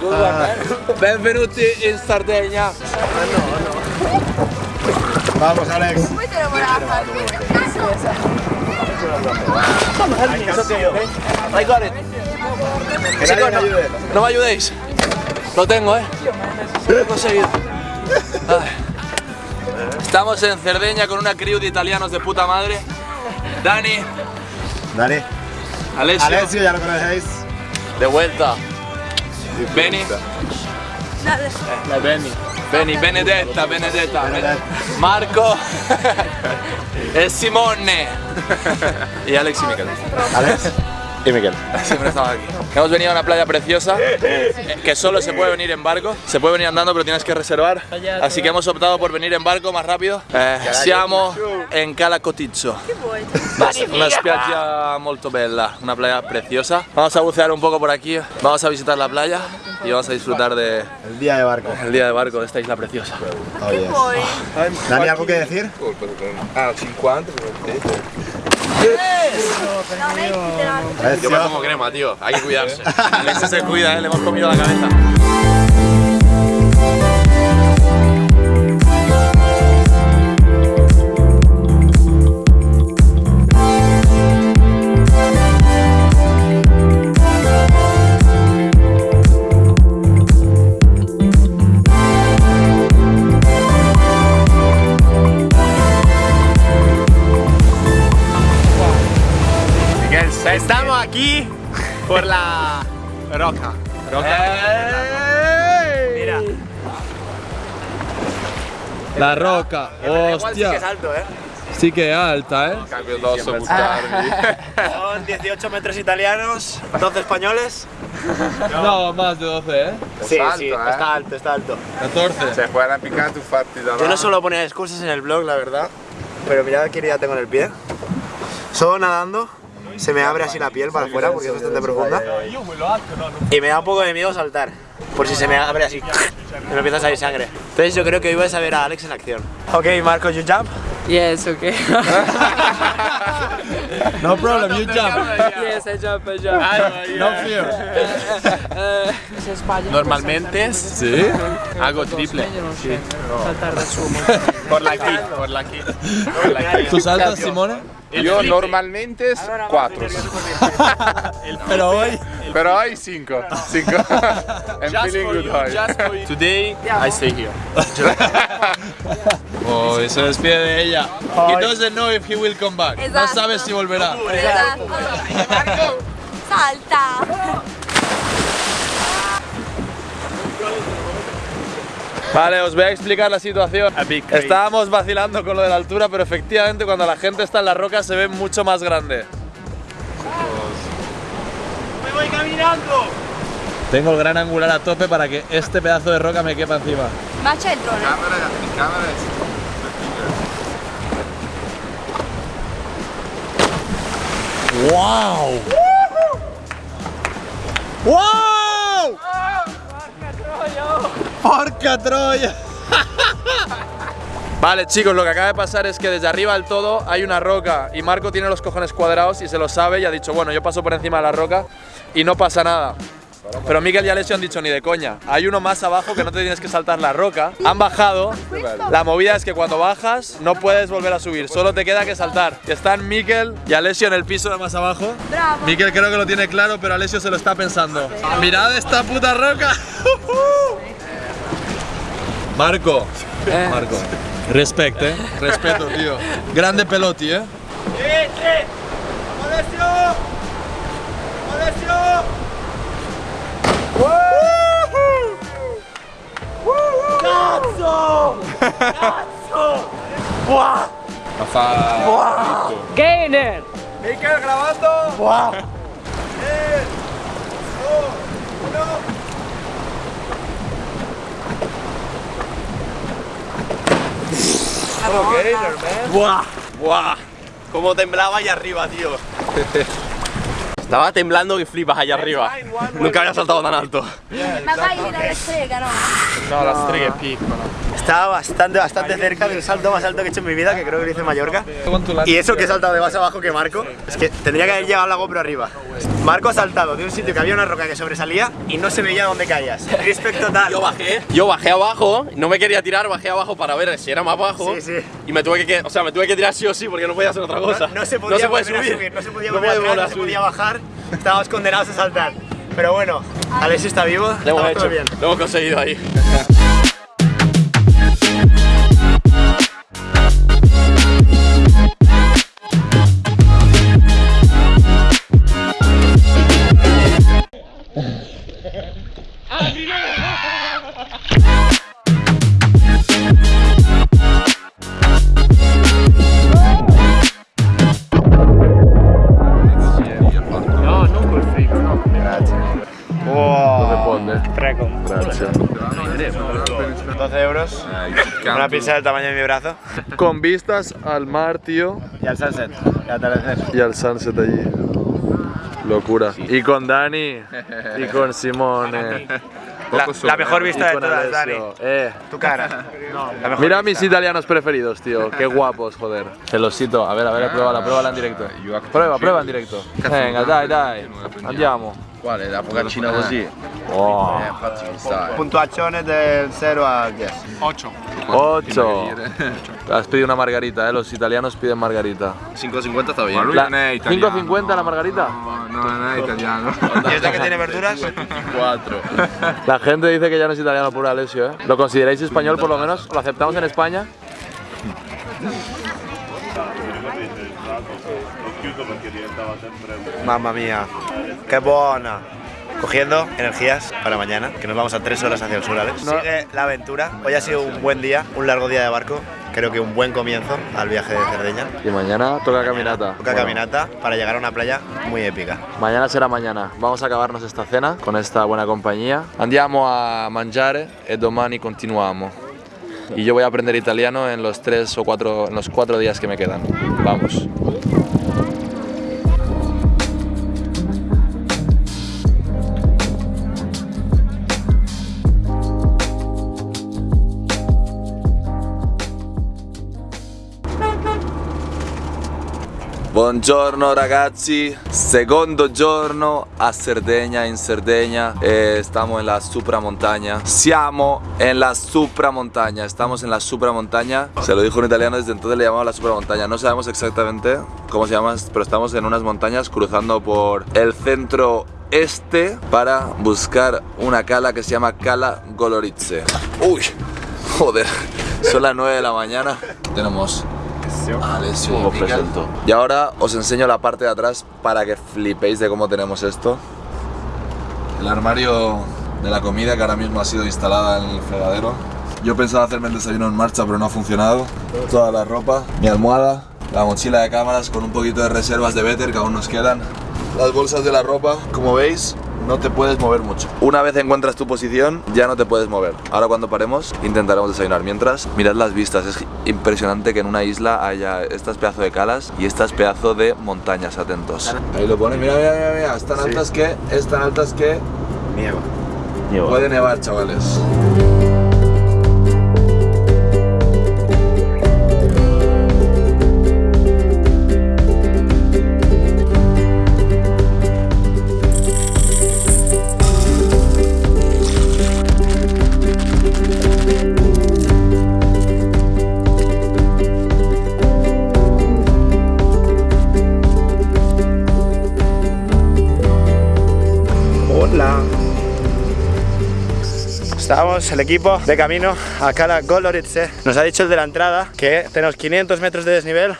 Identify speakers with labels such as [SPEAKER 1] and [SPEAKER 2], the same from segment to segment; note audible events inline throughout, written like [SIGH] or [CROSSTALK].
[SPEAKER 1] Good one, man.
[SPEAKER 2] Benvenuti in Sardegna.
[SPEAKER 3] Vamos, Alex.
[SPEAKER 4] Te lo.
[SPEAKER 2] I got it. Chicos, no, me ayudéis. Lo tengo, eh. Lo he conseguido. Estamos en Cerdeña con una crew de italianos de puta madre. Dani,
[SPEAKER 3] Dani.
[SPEAKER 2] Alessio,
[SPEAKER 3] Alessio, ya lo conocéis.
[SPEAKER 2] de vuelta. Beni,
[SPEAKER 1] La Benny.
[SPEAKER 2] Beni, Benedetta, Benedetta,
[SPEAKER 3] Benedetta.
[SPEAKER 2] Marco [LAUGHS] e Simone y Alex y Miquel.
[SPEAKER 3] Alex. Y Miguel.
[SPEAKER 2] Siempre estamos aquí. Hemos venido a una playa preciosa que solo se puede venir en barco. Se puede venir andando, pero tienes que reservar. Así que hemos optado por venir en barco más rápido. Eh, siamo en Cala Cotizzo. Una spiaggia molto bella, una playa preciosa. Vamos a bucear un poco por aquí, vamos a visitar la playa y vamos a disfrutar del
[SPEAKER 3] El día de barco.
[SPEAKER 2] día de barco de esta isla preciosa.
[SPEAKER 3] Oh, yes. Dani, ¿algo que decir?
[SPEAKER 5] Ah, 50
[SPEAKER 2] Yo me pongo crema, tío, hay que cuidarse. [LAUGHS] Se cuida, ¿eh? le hemos comido la cabeza.
[SPEAKER 6] Aquí por la roca. Mira.
[SPEAKER 2] La roca, hostia.
[SPEAKER 6] alto, ¿eh?
[SPEAKER 2] Sí que es alta, ¿eh?
[SPEAKER 5] Cambio addosso a buttarvi.
[SPEAKER 6] Son 18 [LAUGHS] metros italianos, 12 españoles.
[SPEAKER 2] No, más de 12, ¿eh?
[SPEAKER 6] Sí,
[SPEAKER 5] alto,
[SPEAKER 6] sí,
[SPEAKER 5] ¿eh?
[SPEAKER 6] está alto, está alto.
[SPEAKER 2] 14.
[SPEAKER 5] Cioè, puoi arrampicare tu fatti da
[SPEAKER 6] Yo no suelo poner excusas en el blog, la verdad. Pero mirad qué herida tengo en el pie. Solo nadando, se me abre así la piel para afuera porque es bastante profunda. Y me da un poco de miedo saltar. Por si se me abre así. Y [LAUGHS] me empieza a salir sangre. Entonces yo creo que hoy vais a ver a Alex en acción. Ok, Marco, you jump.
[SPEAKER 1] Yes, okay. [LAUGHS]
[SPEAKER 2] No problem, you jump.
[SPEAKER 1] yes, I jump, I jump.
[SPEAKER 2] No fear.
[SPEAKER 1] Se.
[SPEAKER 6] Normalmente
[SPEAKER 2] ¿Sí?
[SPEAKER 6] hago triple.
[SPEAKER 1] sveglio, non so. Saltare da su.
[SPEAKER 6] Por la aquí, por la aquí.
[SPEAKER 2] ¿Tú saltas,
[SPEAKER 5] Io normalmente 4. [LAUGHS]
[SPEAKER 2] Pero hoy.
[SPEAKER 5] Però hai 5. 5. I'm feeling good high. [LAUGHS]
[SPEAKER 6] Today I stay here. [LAUGHS]
[SPEAKER 2] Oh, y se despide de ella. He doesn't know if he will come back. No sabe si volverá.
[SPEAKER 4] Salta.
[SPEAKER 2] Vale, os voy a explicar la situación. Estábamos vacilando con lo de la altura, pero efectivamente cuando la gente está en la roca se ve mucho más grande.
[SPEAKER 6] ¡Me voy caminando!
[SPEAKER 2] Tengo el gran angular a tope para que este pedazo de roca me quepa encima.
[SPEAKER 4] Ma c'è il drone?
[SPEAKER 5] Camera, camera
[SPEAKER 2] ¡Wow! ¡Wow! ¡Porca Troya! [LAUGHS] Vale chicos, lo que acaba de pasar es que desde arriba del todo hay una roca y Marco tiene los cojones cuadrados y se lo sabe y ha dicho, bueno, yo paso por encima de la roca y no pasa nada. Pero Miguel y Alessio han dicho ni de coña. Hay uno más abajo que no te tienes que saltar la roca. Han bajado. La movida es que cuando bajas no puedes volver a subir, solo te queda que saltar. Están Miguel y Alessio en el piso de más abajo. Miquel creo que lo tiene claro, pero Alessio se lo está pensando. Mirad esta puta roca. [LAUGHS] Marco. Marco. Respect, eh. Respeto, tío. Grande peloti, eh.
[SPEAKER 5] Ma fa...
[SPEAKER 1] Gainer!
[SPEAKER 6] Mikel grabando. ¡Buah! ¡Buah! Cómo temblaba allá arriba, tío. [LAUGHS] Estaba temblando que flipas allá arriba. Nunca había saltado tan alto.
[SPEAKER 4] Magari la strega, no?
[SPEAKER 6] No, la strega è piccola. Estaba bastante, bastante cerca del salto más alto que he hecho en mi vida, que creo que lo hice en Mallorca. Y eso que he saltado de más abajo que Marco, es que tendría que haber llegado la GoPro arriba. Marco ha saltado de un sitio que había una roca que sobresalía y no se veía dónde caías. Respecto total.
[SPEAKER 7] Yo bajé, yo bajé abajo, no me quería tirar, bajé abajo para ver si era más bajo.
[SPEAKER 6] Sí, sí.
[SPEAKER 7] Y me tuve que, o sea, me tuve que tirar sí o sí porque no podía hacer otra cosa.
[SPEAKER 6] No, no se podía
[SPEAKER 7] puede
[SPEAKER 6] volver a
[SPEAKER 7] subir.
[SPEAKER 6] no se podía
[SPEAKER 7] No
[SPEAKER 6] volver
[SPEAKER 7] puede
[SPEAKER 6] atrás, no se podía bajar. Estábamos condenados a saltar. Pero bueno, Alexis está vivo,
[SPEAKER 7] Lo hemos hecho,
[SPEAKER 6] bien.
[SPEAKER 7] lo hemos conseguido ahí.
[SPEAKER 6] Wow.
[SPEAKER 1] Prego.
[SPEAKER 6] 12 euros. Una pizza del tamaño de mi brazo.
[SPEAKER 2] Con vistas al mar, tío,
[SPEAKER 6] Y al sunset, y al atardecer.
[SPEAKER 2] y al sunset allí. Locura. Y con Dani, y con Simone,
[SPEAKER 6] La, la mejor vista de todas, Dani.
[SPEAKER 2] Eh.
[SPEAKER 6] Tu cara. [LAUGHS] La mejor
[SPEAKER 2] Mira
[SPEAKER 6] vista.
[SPEAKER 2] mis italianos preferidos, tío. Qué guapos, joder. Celosito. A ver, a ver, pruébala, pruébala en directo. Prueba, prueba en directo. Venga, dai, dai. Andiamo.
[SPEAKER 3] Quale? La focaccina così?
[SPEAKER 2] Oh.
[SPEAKER 3] Infatti ci sta.
[SPEAKER 6] Puntuazione del 0 al 10.
[SPEAKER 2] 8. Has pedido una margarita, eh. Los italianos piden margarita.
[SPEAKER 3] 5.50 sta bien.
[SPEAKER 2] La- 5.50 la margarita.
[SPEAKER 5] No, non è italiano.
[SPEAKER 6] ¿Y esta que tiene verduras?
[SPEAKER 3] 4.
[SPEAKER 2] La gente dice que ya no es italiano puro Alessio, ¿eh? ¿Lo consideráis español por lo menos? ¿Lo aceptamos en España?
[SPEAKER 6] Mamma mía, qué buena. Cogiendo energías para mañana, que nos vamos a tres horas hacia el sur, Alex. Sigue la aventura. Hoy ha sido un buen día, un largo día de barco. Creo que un buen comienzo al viaje de Cerdeña.
[SPEAKER 2] Y mañana toca caminata.
[SPEAKER 6] Toca
[SPEAKER 2] Bueno,
[SPEAKER 6] caminata para llegar a una playa muy épica.
[SPEAKER 2] Mañana será mañana. Vamos a acabarnos esta cena con esta buena compañía. Andiamo a mangiare e domani continuamos. Y yo voy a aprender italiano en los tres o cuatro, en los cuatro días que me quedan. Vamos. Buongiorno ragazzi, secondo giorno a Sardegna, in Sardegna, eh, estamos en la supramontaña, siamo en la supramontaña, estamos en la supramontaña, se lo dijo un italiano, desde entonces le llamamos la supramontaña, no sabemos exactamente cómo se llama, pero estamos en unas montañas cruzando por el centro este para buscar una cala que se llama Cala Goloritze. Uy, joder, son las 9 de la mañana, tenemos Alessio y ahora os enseño la parte de atrás para que flipéis de cómo tenemos esto. El armario de la comida que ahora mismo ha sido instalada en el fregadero. Yo pensaba hacerme el desayuno en marcha, pero no ha funcionado. Toda la ropa, mi almohada, la mochila de cámaras con un poquito de reservas de Better que aún nos quedan. Las bolsas de la ropa, como veis, no te puedes mover mucho. Una vez encuentras tu posición, ya no te puedes mover. Ahora cuando paremos, intentaremos desayunar. Mientras, mirad las vistas. Es impresionante que en una isla haya estas pedazos de calas y estas pedazos de montañas. Atentos. Ahí lo pone. Mira, mira, mira, mira. Es tan altas que, es tan altas que
[SPEAKER 6] Nieva.
[SPEAKER 2] puede nevar, chavales.
[SPEAKER 6] Estábamos el equipo de camino a Cala Goloritze. Nos ha dicho el de la entrada que tenemos 500 metros de desnivel,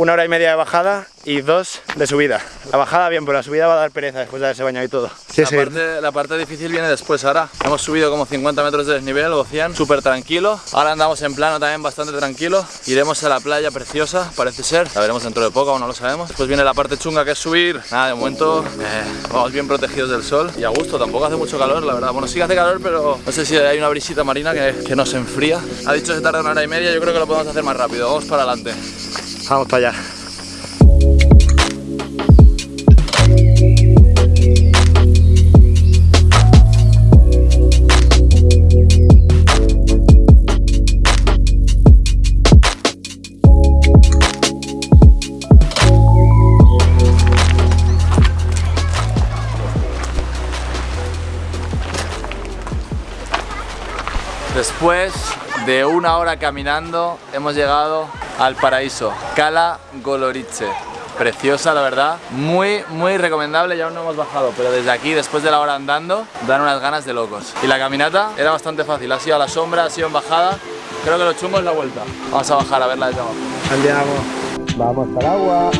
[SPEAKER 6] una hora y media de bajada y dos de subida. La bajada bien, pero la subida va a dar pereza después de haberse bañado y todo. Sí,
[SPEAKER 2] La parte, la parte difícil viene después ahora. Hemos subido como 50 metros de desnivel o 100, súper tranquilo. Ahora andamos en plano también bastante tranquilo. Iremos a la playa preciosa, parece ser. La veremos dentro de poco, aún no lo sabemos. Después viene la parte chunga que es subir. Nada, de momento eh, vamos bien protegidos del sol y a gusto. Tampoco hace mucho calor, la verdad. Bueno, sí que hace calor, pero no sé si hay una brisita marina que, que nos enfría. Ha dicho que se tarda una hora y media, yo creo que lo podemos hacer más rápido. Vamos para adelante
[SPEAKER 6] vamos para allá.
[SPEAKER 2] Después de una hora caminando hemos llegado al paraíso, Cala Golorice. Preciosa, la verdad. Muy, muy recomendable. Ya aún no hemos bajado, pero desde aquí, después de la hora andando, dan unas ganas de locos. Y la caminata era bastante fácil. Ha sido a la sombra, ha sido en bajada. Creo que lo chungo es la vuelta. Vamos a bajar a verla desde abajo.
[SPEAKER 6] Andiamo. Vamos al agua.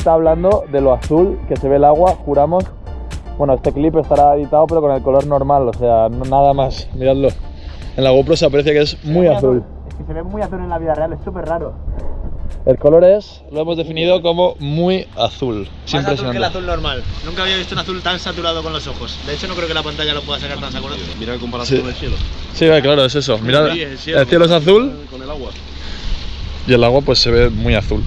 [SPEAKER 2] Está hablando de lo azul que se ve el agua, juramos. Bueno, este clip estará editado pero con el color normal, o sea, no- nada más. Miradlo. En la GoPro se aprecia que es muy azul.
[SPEAKER 6] Es que se ve muy azul en la vida real, es súper raro.
[SPEAKER 2] El color es, lo hemos definido como muy azul. Es
[SPEAKER 6] Más azul que el azul normal. Nunca había visto un azul tan saturado con los ojos. De hecho, no creo que la pantalla lo pueda sacar tan saturado.
[SPEAKER 3] Mira el comparación
[SPEAKER 2] Sí.
[SPEAKER 3] con el cielo.
[SPEAKER 2] Sí, vale, claro, es eso. Mirad,
[SPEAKER 3] Sí, el cielo.
[SPEAKER 2] el cielo es azul
[SPEAKER 3] Con el agua.
[SPEAKER 2] y el agua pues se ve muy azul.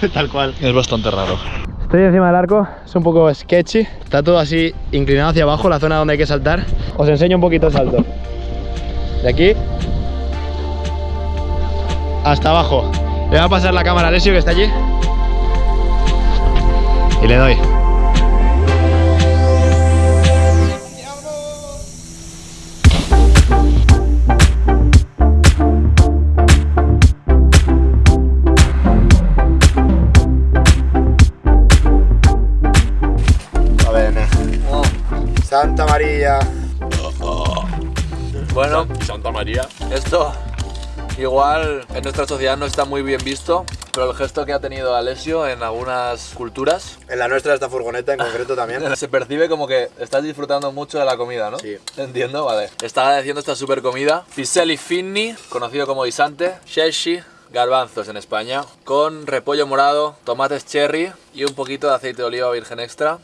[SPEAKER 2] [LAUGHS]
[SPEAKER 6] Tal cual.
[SPEAKER 2] Es bastante raro.
[SPEAKER 6] Estoy encima del arco, es un poco sketchy. Está todo así inclinado hacia abajo, la zona donde hay que saltar. Os enseño un poquito el salto. De aquí hasta abajo. Le voy a pasar la cámara a Alessio que está allí. Y le doy. Santa María.
[SPEAKER 2] Bueno,
[SPEAKER 7] Santa María.
[SPEAKER 2] esto igual en nuestra sociedad no está muy bien visto, pero el gesto que ha tenido Alessio en algunas culturas
[SPEAKER 6] En la nuestra, esta furgoneta en concreto también. [LAUGHS]
[SPEAKER 2] se percibe como que estás disfrutando mucho de la comida, ¿no?
[SPEAKER 6] Sí.
[SPEAKER 2] Entiendo, vale. Está agradeciendo esta super comida. Piselli finni, conocido como guisante. Sheshi, garbanzos en España. Con repollo morado, tomates cherry y un poquito de aceite de oliva virgen extra.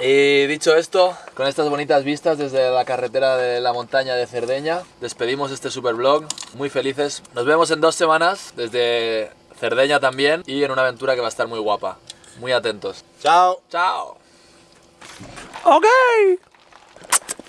[SPEAKER 2] Y dicho esto, con estas bonitas vistas desde la carretera de la montaña de Cerdeña, despedimos este super vlog. Muy felices. Nos vemos en dos semanas desde Cerdeña también y en una aventura que va a estar muy guapa. Muy atentos.
[SPEAKER 6] Chao.
[SPEAKER 2] ¡Chao! ¡Ok!